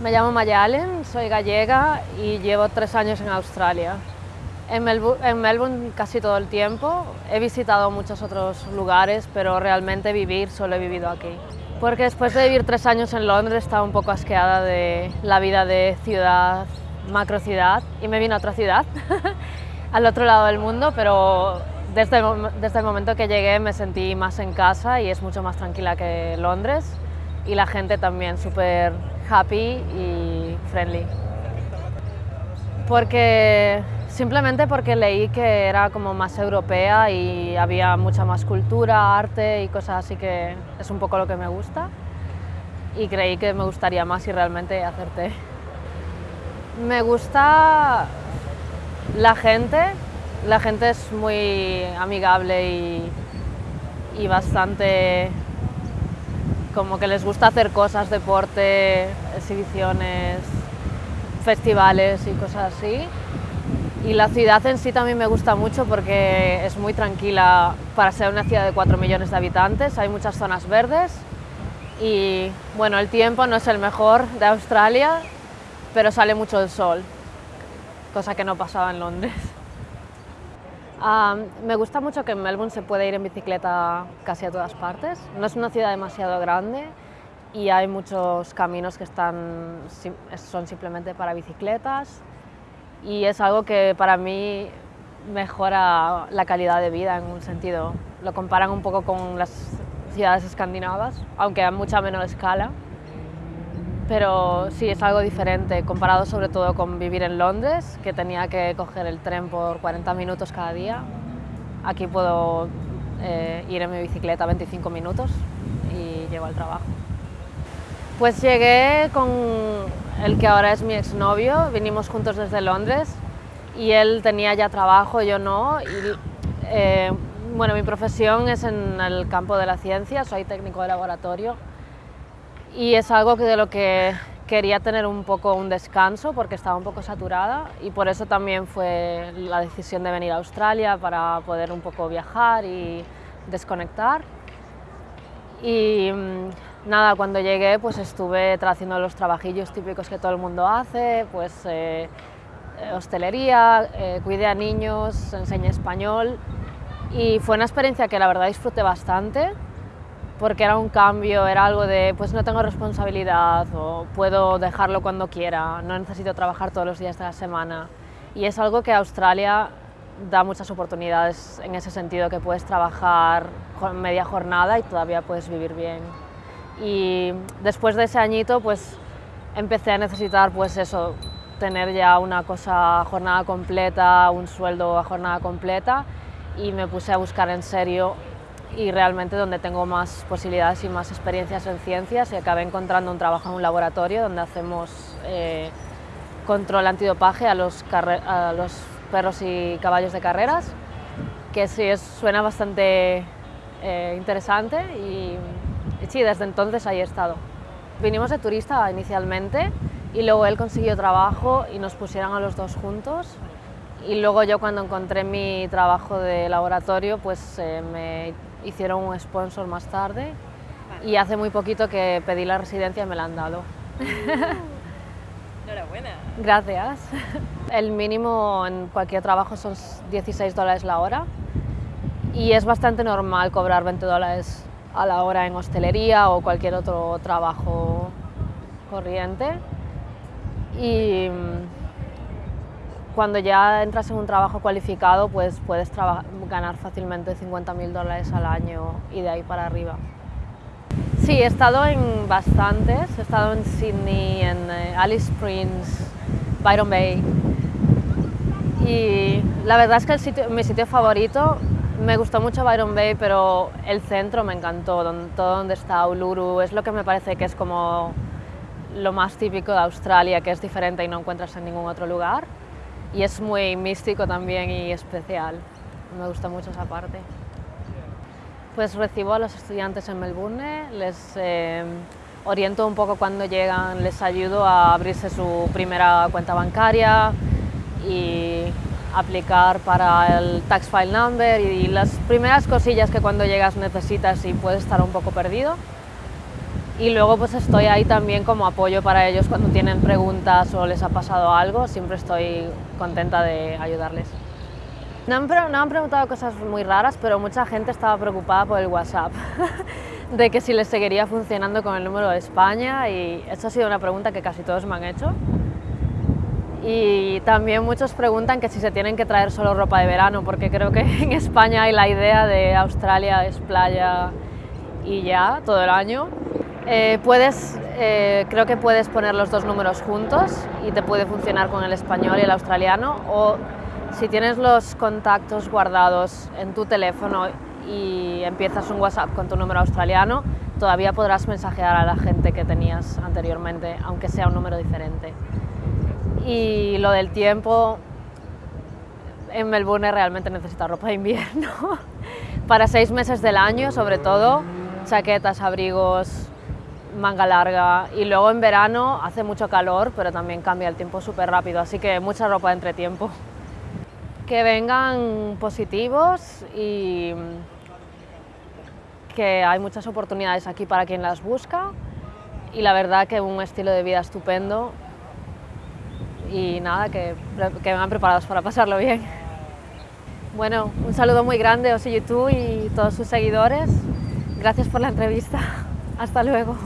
Me llamo Maya Allen, soy gallega y llevo tres años en Australia. En, Melbourne, casi todo el tiempo, he visitado muchos otros lugares, pero realmente vivir solo he vivido aquí. Porque después de vivir tres años en Londres estaba un poco asqueada de la vida de ciudad, macro ciudad, y me vine a otra ciudad, al otro lado del mundo, pero desde desde el momento que llegué me sentí más en casa y es mucho más tranquila que Londres y la gente también súper happy y friendly. Porque simplemente porque leí que era como más europea y había mucha más cultura, arte y cosas así que es un poco lo que me gusta y creí que me gustaría más y realmente hacerte. Me gusta la gente, la gente es muy amigable y, y bastante como que les gusta hacer cosas, deporte, exhibiciones, festivales y cosas así. Y la ciudad en sí también me gusta mucho porque es muy tranquila para ser una ciudad de 4 millones de habitantes, hay muchas zonas verdes y bueno, el tiempo no es el mejor de Australia, pero sale mucho el sol, cosa que no pasaba en Londres. Me gusta mucho que en Melbourne se puede ir en bicicleta casi a todas partes. No es una ciudad demasiado grande y hay muchos caminos que están, son simplemente para bicicletas y es algo que para mí mejora la calidad de vida en un sentido. Lo comparan un poco con las ciudades escandinavas, aunque a mucha menor escala pero sí es algo diferente comparado sobre todo con vivir en Londres, que tenía que coger el tren por 40 minutos cada día. Aquí puedo eh, ir en mi bicicleta 25 minutos y llego al trabajo. Pues llegué con el que ahora es mi exnovio, vinimos juntos desde Londres y él tenía ya trabajo, yo no. Y, eh, bueno, mi profesión es en el campo de la ciencia, soy técnico de laboratorio y es algo que de lo que quería tener un poco un descanso porque estaba un poco saturada y por eso también fue la decisión de venir a Australia para poder un poco viajar y desconectar. Y mm, nada, cuando llegué pues estuve haciendo los trabajillos típicos que todo el mundo hace, pues eh, eh, hostelería, eh, cuidé a niños, enseñé español y fue una experiencia que la verdad disfruté bastante porque era un cambio, era algo de pues no tengo responsabilidad o puedo dejarlo cuando quiera, no necesito trabajar todos los días de la semana. Y es algo que Australia da muchas oportunidades en ese sentido, que puedes trabajar media jornada y todavía puedes vivir bien. Y después de ese añito pues empecé a necesitar pues eso, tener ya una cosa a jornada completa, un sueldo a jornada completa y me puse a buscar en serio y realmente donde tengo más posibilidades y más experiencias en ciencias y acabé encontrando un trabajo en un laboratorio donde hacemos eh, control antidopaje a los, perros y caballos de carreras, que sí es, suena bastante eh, interesante y, y sí, desde entonces ahí he estado. Vinimos de turista inicialmente y luego él consiguió trabajo y nos pusieron a los dos juntos y luego yo cuando encontré mi trabajo de laboratorio pues eh, me hicieron un sponsor más tarde y hace muy poquito que pedí la residencia y me la han dado. Enhorabuena. Gracias. El mínimo en cualquier trabajo son 16 dólares la hora y es bastante normal cobrar 20 dólares a la hora en hostelería o cualquier otro trabajo corriente. Y cuando ya entras en un trabajo cualificado, pues puedes ganar fácilmente 50.000 dólares al año y de ahí para arriba. Sí, he estado en bastantes, he estado en Sydney, en eh, Alice Springs, Byron Bay. Y la verdad es que mi sitio favorito, me gustó mucho Byron Bay, pero el centro me encantó, todo donde está Uluru, es lo que me parece que es como lo más típico de Australia, que es diferente y no encuentras en ningún otro lugar y es muy místico también y especial. Me gusta mucho esa parte. Pues recibo a los estudiantes en Melbourne, les eh, oriento un poco cuando llegan, les ayudo a abrirse su primera cuenta bancaria y aplicar para el tax file number y las primeras cosillas que cuando llegas necesitas y puedes estar un poco perdido. Y luego pues estoy ahí también como apoyo para ellos cuando tienen preguntas o les ha pasado algo, siempre estoy contenta de ayudarles. No han, no han preguntado cosas muy raras, pero mucha gente estaba preocupada por el WhatsApp, de que si les seguiría funcionando con el número de España y eso ha sido una pregunta que casi todos me han hecho. Y también muchos preguntan que si se tienen que traer solo ropa de verano, porque creo que en España hay la idea de Australia es playa y ya, todo el año. Eh, puedes, eh, creo que puedes poner los dos números juntos y te puede funcionar con el español y el australiano, o si tienes los contactos guardados en tu teléfono y empiezas un WhatsApp con tu número australiano, todavía podrás mensajear a la gente que tenías anteriormente, aunque sea un número diferente. Y lo del tiempo, en Melbourne realmente necesita ropa de invierno. Para seis meses del año, sobre todo, chaquetas, abrigos, manga larga. Y luego en verano hace mucho calor, pero también cambia el tiempo súper rápido, así que mucha ropa de entretiempo. Que vengan positivos y que hay muchas oportunidades aquí para quien las busca y la verdad que un estilo de vida estupendo y nada, que, que vengan preparados para pasarlo bien. Bueno, un saludo muy grande a YouTube y todos sus seguidores. Gracias por la entrevista. Hasta luego.